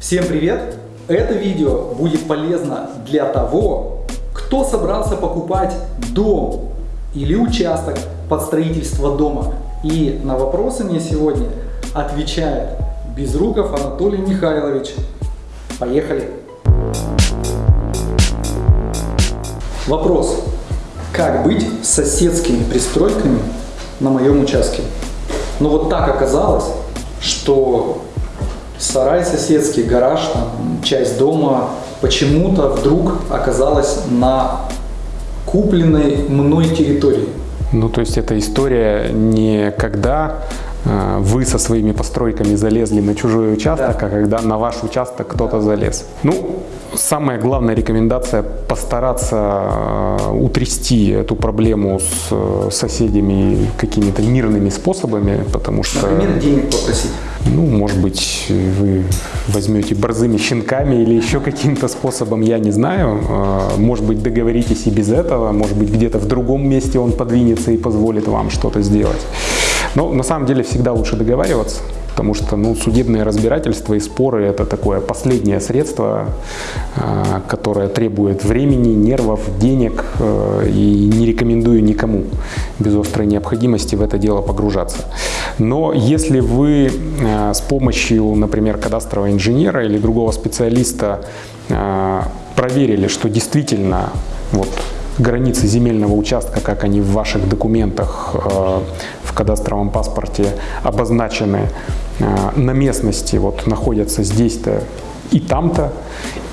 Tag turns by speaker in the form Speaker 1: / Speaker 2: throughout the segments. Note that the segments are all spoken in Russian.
Speaker 1: Всем привет! Это видео будет полезно для того, кто собрался покупать дом или участок под строительство дома. И на вопросы мне сегодня отвечает Безруков Анатолий Михайлович. Поехали! Вопрос. Как быть с соседскими пристройками на моем участке? Но вот так оказалось, что сарай соседский, гараж, там, часть дома почему-то вдруг оказалась на купленной мной территории.
Speaker 2: Ну, то есть эта история не когда э, вы со своими постройками залезли на чужой участок,
Speaker 1: Да.
Speaker 2: а когда на ваш участок кто-то залез. Ну, самая главная рекомендация постараться э, утрясти эту проблему с э, соседями какими-то мирными способами, потому что...
Speaker 1: Например, денег попросить.
Speaker 2: Ну, может быть, вы возьмете борзыми щенками или еще каким-то способом, я не знаю. Э, Может быть, договоритесь и без этого, может быть, где-то в другом месте он подвинется и позволит вам что-то сделать. Но на самом деле всегда лучше договариваться, потому что ну, судебные разбирательства и споры – это такое последнее средство, э, которое требует времени, нервов, денег, э, и не рекомендую никому без острой необходимости в это дело погружаться. Но если вы э, с помощью, например, кадастрового инженера или другого специалиста э, проверили, что действительно вот границы земельного участка, как они в ваших документах в кадастровом паспорте обозначены э, на местности, вот находятся здесь-то и там-то,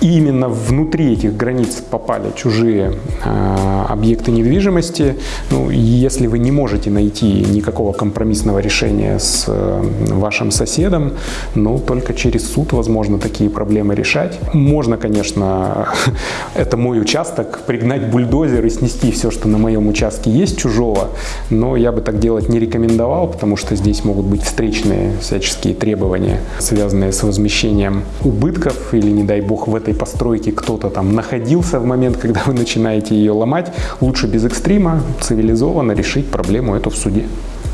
Speaker 2: именно внутри этих границ попали чужие э, объекты недвижимости. Ну, если вы не можете найти никакого компромиссного решения с э, вашим соседом, ну, только через суд возможно такие проблемы решать. Можно, конечно, это мой участок, пригнать бульдозер и снести все, что на моем участке есть чужого, но я бы так делать не рекомендовал, потому что здесь могут быть встречные всяческие требования, связанные с возмещением убытков или, не дай бог, в этой постройке кто-то там находился в момент, когда вы начинаете ее ломать. Лучше без экстрима, цивилизованно решить проблему эту в суде.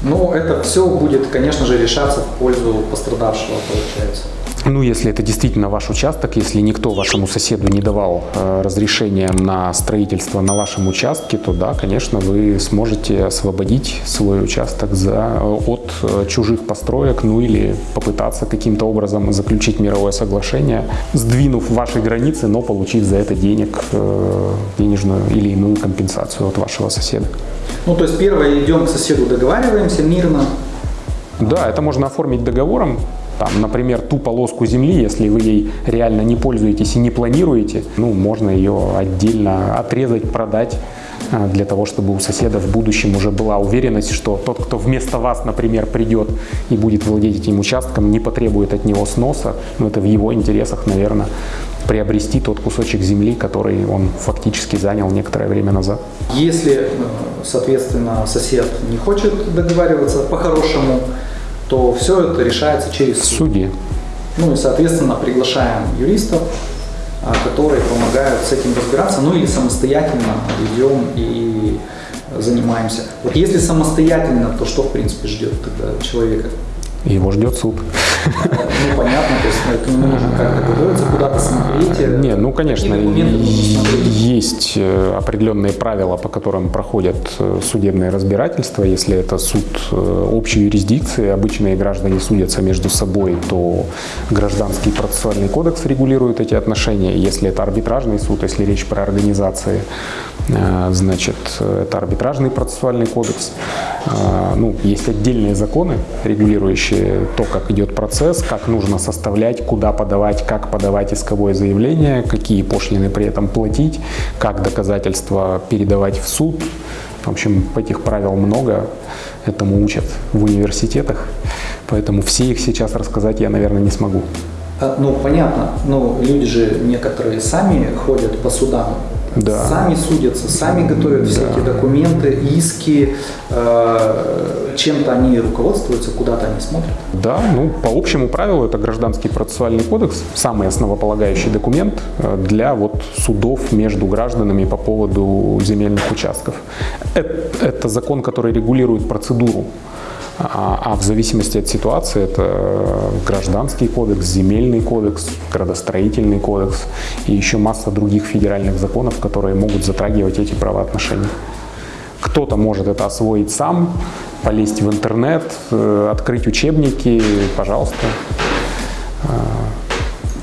Speaker 1: Но это все будет, конечно же, решаться в пользу пострадавшего, получается.
Speaker 2: Ну, если это действительно ваш участок, если никто вашему соседу не давал э, разрешения на строительство на вашем участке, то да, конечно, вы сможете освободить свой участок за, от э, чужих построек, ну или попытаться каким-то образом заключить мировое соглашение, сдвинув ваши границы, но получив за это денег, э, денежную или иную компенсацию от вашего соседа.
Speaker 1: Ну, то есть первое, идем к соседу, договариваемся мирно.
Speaker 2: Да, это можно оформить договором. Там, например, ту полоску земли, если вы ей реально не пользуетесь и не планируете, ну, можно ее отдельно отрезать, продать а, для того, чтобы у соседа в будущем уже была уверенность, что тот, кто вместо вас, например, придет и будет владеть этим участком, не потребует от него сноса, но это в его интересах, наверное, приобрести тот кусочек земли, который он фактически занял некоторое время назад.
Speaker 1: Если, э, соответственно, сосед не хочет договариваться по-хорошему, то все это решается через суд.
Speaker 2: суде
Speaker 1: Ну и, соответственно, приглашаем юристов, а, которые помогают с этим разбираться, ну или самостоятельно идем и занимаемся. Вот если самостоятельно, то что, в принципе, ждет тогда человека?
Speaker 2: Его ждет суд.
Speaker 1: Ну, понятно, то есть к нему нужно как-то готовиться, куда-то смотреть. э,
Speaker 2: Не, ну конечно, есть э, определенные правила, по которым проходят э, судебные разбирательства. Если это суд общей юрисдикции, обычные граждане судятся между собой, то гражданский процессуальный кодекс регулирует эти отношения. Если это арбитражный суд, если речь про организации, значит, э, это арбитражный процессуальный кодекс. Э, Ну, есть отдельные законы, регулирующие то, как идет процесс, как нужно составлять, куда подавать, как подавать исковое заявление, какие пошлины при этом платить, как доказательства передавать в суд. В общем, этих правил много, этому учат в университетах, поэтому все их сейчас рассказать я, наверное, не смогу.
Speaker 1: А, Ну, понятно, но люди же некоторые сами ходят по судам,
Speaker 2: Да.
Speaker 1: сами судятся, сами готовят все эти документы, иски, э, чем-то они руководствуются, куда-то они смотрят.
Speaker 2: Да, ну, по общему правилу это гражданский процессуальный кодекс, самый основополагающий документ э, для вот судов между гражданами по поводу земельных участков. Это, это закон, который регулирует процедуру А, а в зависимости от ситуации это гражданский кодекс, земельный кодекс, градостроительный кодекс и еще масса других федеральных законов, которые могут затрагивать эти правоотношения. Кто-то может это освоить сам, полезть в интернет, э, открыть учебники, пожалуйста, э,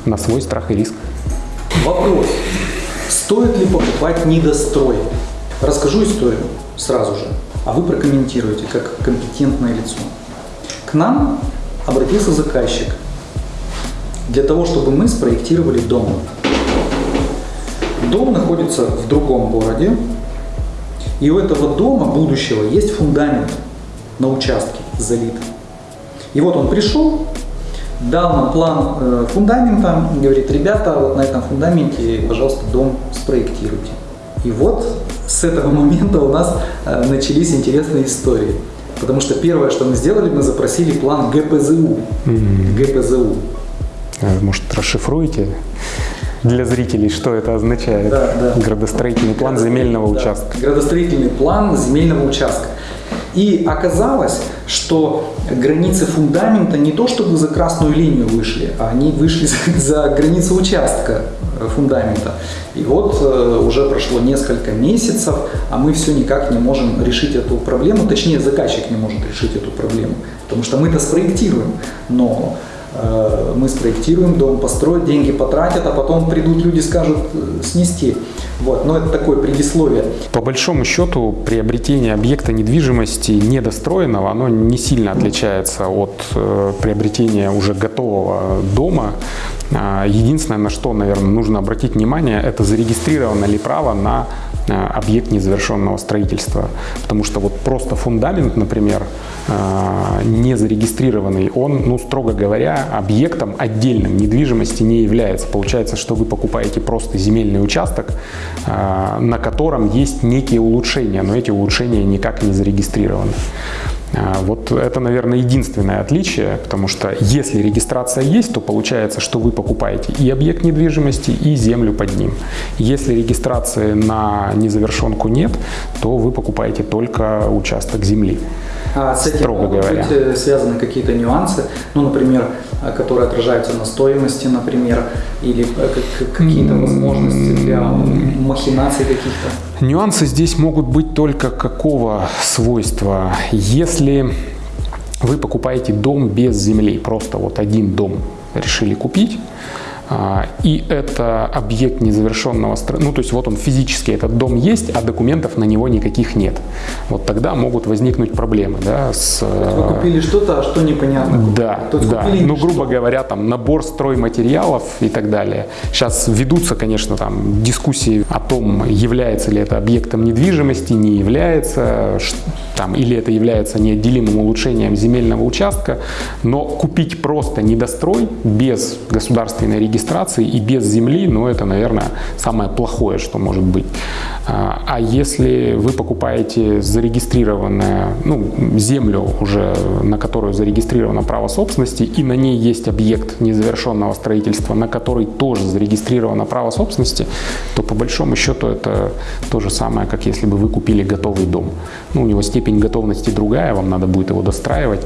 Speaker 2: на свой страх и риск.
Speaker 1: Вопрос. Стоит ли покупать недострой? Расскажу историю сразу же, а вы прокомментируете как компетентное лицо. К нам обратился заказчик для того, чтобы мы спроектировали дом. Дом находится в другом городе, и у этого дома будущего есть фундамент на участке залит. И вот он пришел, дал нам план э, фундамента, говорит, ребята, вот на этом фундаменте, пожалуйста, дом спроектируйте. И вот с этого момента у нас э, начались интересные истории. Потому что первое, что мы сделали, мы запросили план ГПЗУ. Mm-hmm. ГПЗУ.
Speaker 2: А, может, расшифруете для зрителей, что это означает?
Speaker 1: Да, да.
Speaker 2: Градостроительный план земельного
Speaker 1: да.
Speaker 2: участка.
Speaker 1: Градостроительный план земельного участка. И оказалось, что границы фундамента не то чтобы за красную линию вышли, а они вышли за границу участка фундамента. И вот э, уже прошло несколько месяцев, а мы все никак не можем решить эту проблему, точнее заказчик не может решить эту проблему, потому что мы это спроектируем, но Э, мы спроектируем дом, построят, деньги потратят, а потом придут люди скажут э, снести. Вот, но это такое предисловие.
Speaker 2: По большому счету приобретение объекта недвижимости недостроенного, оно не сильно отличается от э, приобретения уже готового дома. А, единственное, на что, наверное, нужно обратить внимание, это зарегистрировано ли право на объект незавершенного строительства. Потому что вот просто фундамент, например, а, не зарегистрированный, он, ну, строго говоря, объектом отдельным недвижимости не является. Получается, что вы покупаете просто земельный участок, а, на котором есть некие улучшения, но эти улучшения никак не зарегистрированы. А, вот это, наверное, единственное отличие, потому что если регистрация есть, то получается, что вы покупаете и объект недвижимости, и землю под ним. Если регистрации на незавершенку нет, то вы покупаете только участок земли.
Speaker 1: А с этим строго могут говоря. быть э, связаны какие-то нюансы, ну, например, которые отражаются на стоимости, например, или э, какие-то возможности для махинаций каких-то?
Speaker 2: Нюансы здесь могут быть только какого свойства? Если вы покупаете дом без земли, просто вот один дом решили купить, и это объект незавершенного строительства. Ну, то есть вот он физически, этот дом есть, а документов на него никаких нет. Вот тогда могут возникнуть проблемы. Да, с...
Speaker 1: Вы купили что-то, а что непонятно.
Speaker 2: Да, да. Ну, грубо говоря, там набор стройматериалов и так далее. Сейчас ведутся, конечно, там дискуссии о том, является ли это объектом недвижимости, не является, там, или это является неотделимым улучшением земельного участка. Но купить просто недострой без государственной регистрации регистрации и без земли, ну это, наверное, самое плохое, что может быть. А, а если вы покупаете зарегистрированную ну, землю, уже на которую зарегистрировано право собственности, и на ней есть объект незавершенного строительства, на который тоже зарегистрировано право собственности, то по большому счету это то же самое, как если бы вы купили готовый дом. Ну, у него степень готовности другая, вам надо будет его достраивать.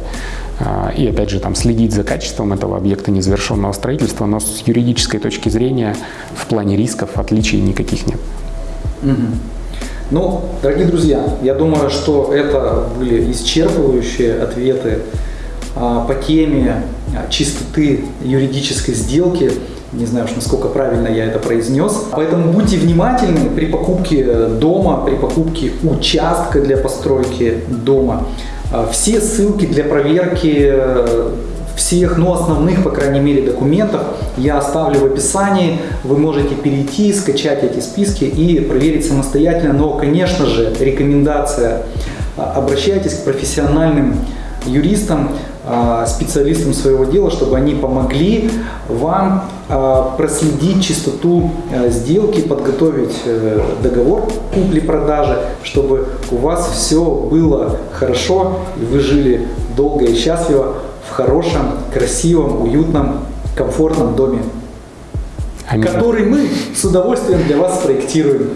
Speaker 2: А, и опять же там следить за качеством этого объекта незавершенного строительства, но с юридической точки зрения в плане рисков отличий никаких нет.
Speaker 1: Угу. Ну, дорогие друзья, я думаю, что это были исчерпывающие ответы а, по теме а, чистоты юридической сделки. Не знаю уж, насколько правильно я это произнес. Поэтому будьте внимательны при покупке дома, при покупке участка для постройки дома. А, все ссылки для проверки э, всех, ну, основных, по крайней мере, документов я оставлю в описании. Вы можете перейти, скачать эти списки и проверить самостоятельно. Но, конечно же, рекомендация а, обращайтесь к профессиональным юристам, а, специалистам своего дела, чтобы они помогли вам проследить чистоту сделки, подготовить э, договор купли-продажи, чтобы у вас все было хорошо и вы жили долго и счастливо в хорошем, красивом, уютном, комфортном доме, Аминь. который мы с удовольствием для вас спроектируем.